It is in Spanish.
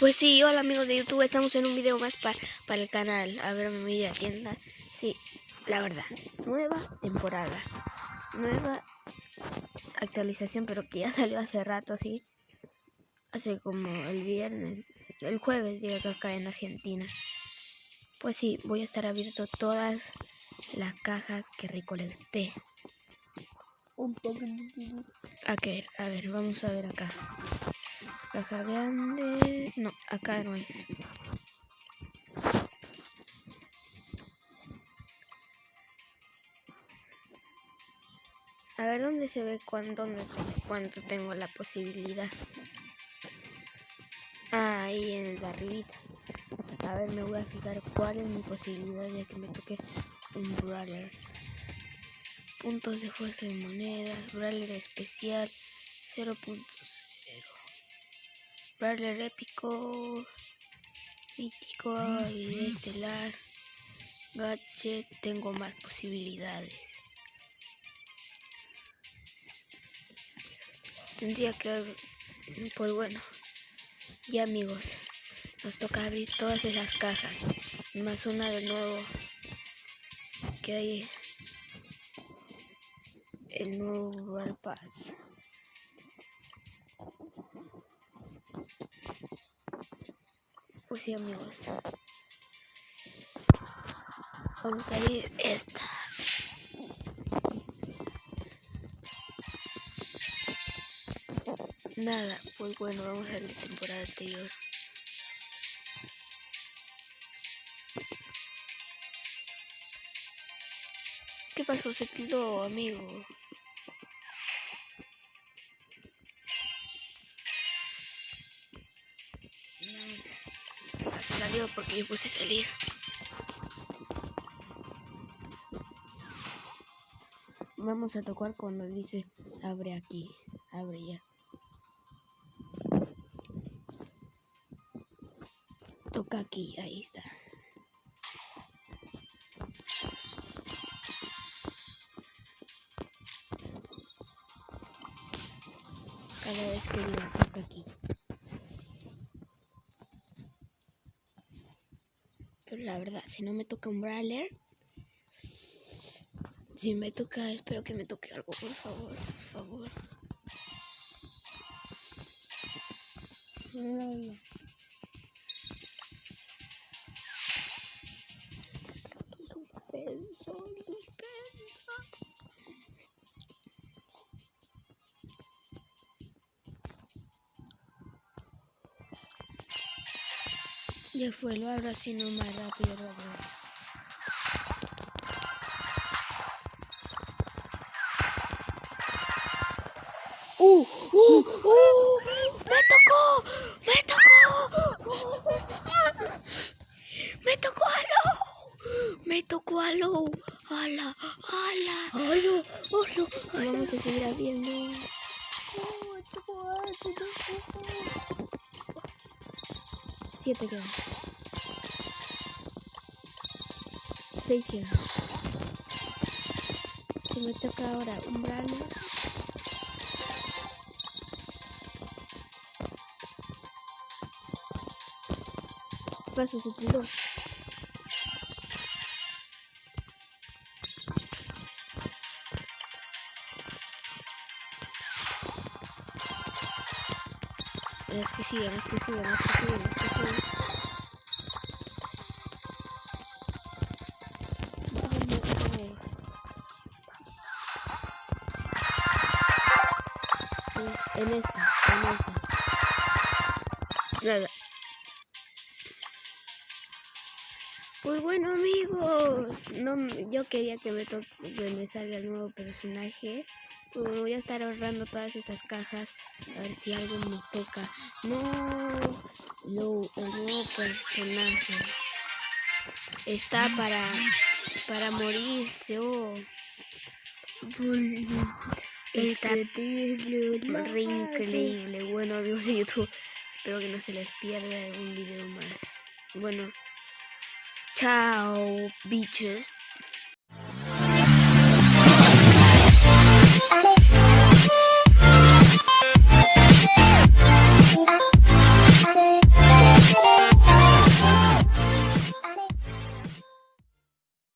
Pues sí, hola amigos de YouTube, estamos en un video más para el canal. A ver, me voy a la tienda. Sí, la verdad, nueva temporada. Nueva actualización, pero que ya salió hace rato, sí. Hace como el viernes, el jueves, digo que acá en Argentina. Pues sí, voy a estar abierto todas las cajas que recolecté. Un poco. Ok, a ver, vamos a ver acá. Caja grande. No, acá no es. A ver dónde se ve cuánto, cuánto tengo la posibilidad. Ah, ahí en el de. A ver, me voy a fijar cuál es mi posibilidad de que me toque un brawler. Puntos de fuerza de monedas, brawler especial 0.0. Brawler épico, mítico, habilidad estelar, gadget, tengo más posibilidades. Tendría que, pues bueno, ya amigos, nos toca abrir todas esas cajas, más una de nuevo, que hay el nuevo World Pues sí, amigos. Vamos a ir esta. Nada, pues bueno, vamos a la temporada anterior. ¿Qué pasó? Se quedó, amigo. salió porque yo puse salir. Vamos a tocar cuando dice abre aquí, abre ya. Toca aquí, ahí está. Cada vez que diga toca aquí. Pero la verdad, si no me toca un brawler, si me toca, espero que me toque algo, por favor, por favor. No, Suspenso, Ya fue, lo abro así no más rápido, rápido. ¡Uh! ¡Uh! ¡Uh! ¡Me tocó! ¡Me tocó! ¡Me tocó algo! ¡Me tocó algo! ¡Hala! ¡Hala! ¡Hala! ¡Hala! Vamos a seguir abriendo. Siete quedan. Seis quedan. Se me toca ahora un brano. Paso suplido. Las que siguen, las que siguen, las que siguen, las que siguen. Vamos. En esta, en esta. Nada. Pues bueno amigos, no, yo quería que me, toque, que me salga el nuevo personaje. Pues bueno, voy a estar ahorrando todas estas cajas a ver si algo me toca. No, el nuevo personaje está para para morirse. Oh. Está re increíble. Bueno amigos de YouTube, espero que no se les pierda un video más. Bueno, chao, bitches.